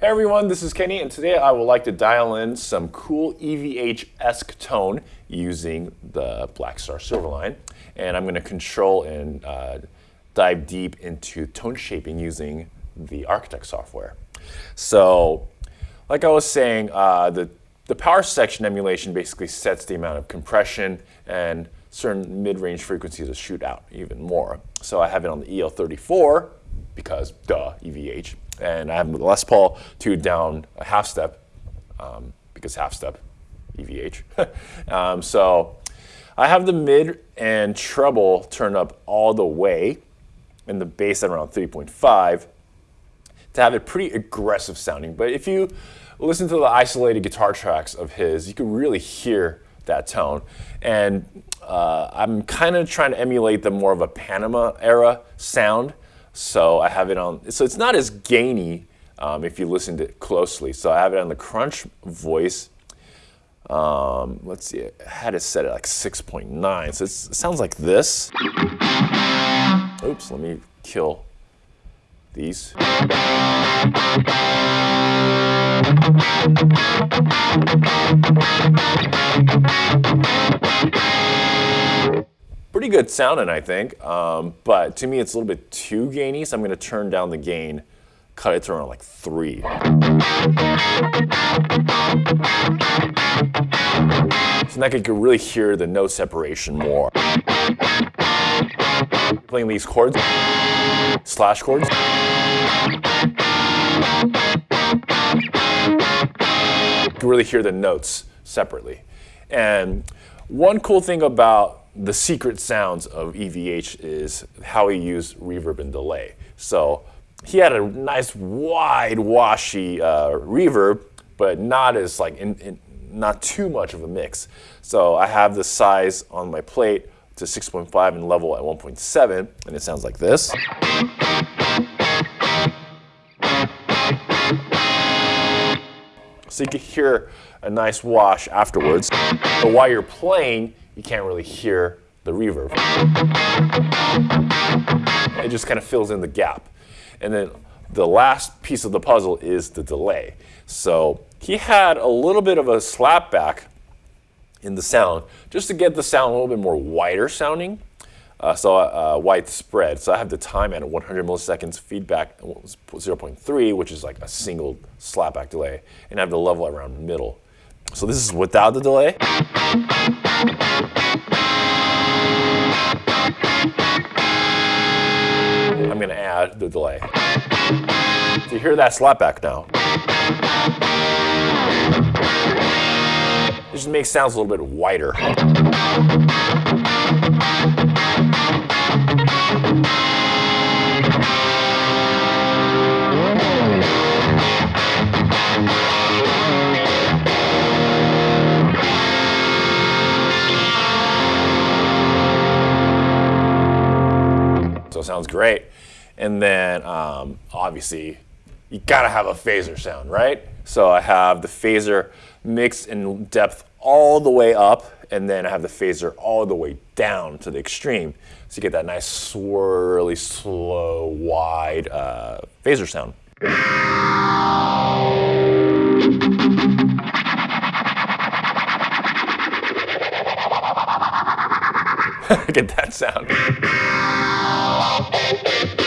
Hey everyone, this is Kenny, and today I would like to dial in some cool EVH-esque tone using the Blackstar Silverline. And I'm going to control and uh, dive deep into tone shaping using the Architect software. So, like I was saying, uh, the, the power section emulation basically sets the amount of compression and certain mid-range frequencies to shoot out even more. So I have it on the EL34 because duh, EVH and I have the Les Paul tuned down a half step um, because half step EVH. um, so I have the mid and treble turned up all the way and the bass at around 3.5 to have it pretty aggressive sounding. But if you listen to the isolated guitar tracks of his, you can really hear that tone. And uh, I'm kind of trying to emulate the more of a Panama era sound so I have it on, so it's not as gainy um, if you listen to it closely. So I have it on the crunch voice. Um, let's see, I had it set at like 6.9. So it sounds like this. Oops, let me kill these. Good sounding, I think. Um, but to me, it's a little bit too gainy, so I'm going to turn down the gain, cut it to around like three. So now I can really hear the note separation more. Playing these chords, slash chords. You can really hear the notes separately. And one cool thing about the secret sounds of EVH is how he used reverb and delay. So he had a nice wide washy uh, reverb, but not as like in, in, not too much of a mix. So I have the size on my plate to 6.5 and level at 1.7, and it sounds like this. So you can hear a nice wash afterwards. But while you're playing, you can't really hear the reverb. It just kind of fills in the gap. And then the last piece of the puzzle is the delay. So he had a little bit of a slapback in the sound just to get the sound a little bit more wider sounding. Uh, so uh, widespread. So I have the time at 100 milliseconds, feedback 0.3, which is like a single slapback delay, and I have the level around middle. So this is without the delay. I'm going to add the delay. So you hear that slapback now. It just makes sounds a little bit wider. So sounds great. And then um, obviously you gotta have a phaser sound, right? So I have the phaser mixed in depth all the way up, and then I have the phaser all the way down to the extreme. So you get that nice swirly, slow, wide uh, phaser sound. get that sound thank you.